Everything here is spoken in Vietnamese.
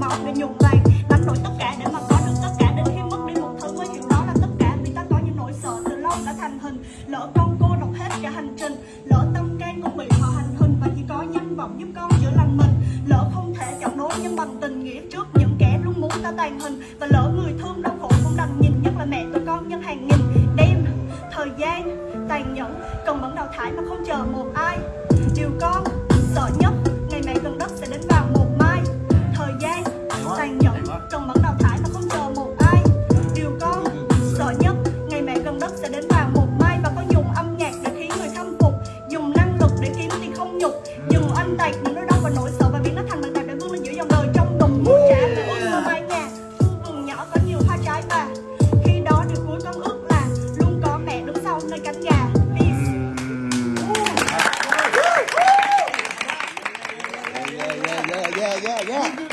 máu để nhuộm vàng đánh đổi tất cả để mà có được tất cả. Đến khi mất đi một thứ mới hiểu đó là tất cả. Vì ta có những nỗi sợ từ lâu đã thành hình. Lỡ con cô độc hết cả hành trình, lỡ tâm can cũng bị họ hành hình và chỉ có nhân vọng giúp con chữa lành mình. Lỡ không thể chọn nối nhưng bằng tình nghĩa trước những kẻ luôn muốn ta tàn hình. Và lỡ người thương đau khổ cũng đành nhìn nhất là mẹ tụi con nhân hàng nghìn đêm, thời gian tàn nhẫn, cần vẫn đào thải mà không chờ một ai. Chiều con lực để kiếm tiền không nhục dùng anh tạc những nỗi đau và nỗi sợ và biến nó thành bằng đạp để vươn lên giữa dòng đời. Trong đồng muốn trả về ước mơ mái nhà khu vườn nhỏ có nhiều hoa trái và khi đó điều cuối con ước là luôn có mẹ đứng sau nơi cánh gà. Ừ. Yeah, yeah, yeah, yeah, yeah.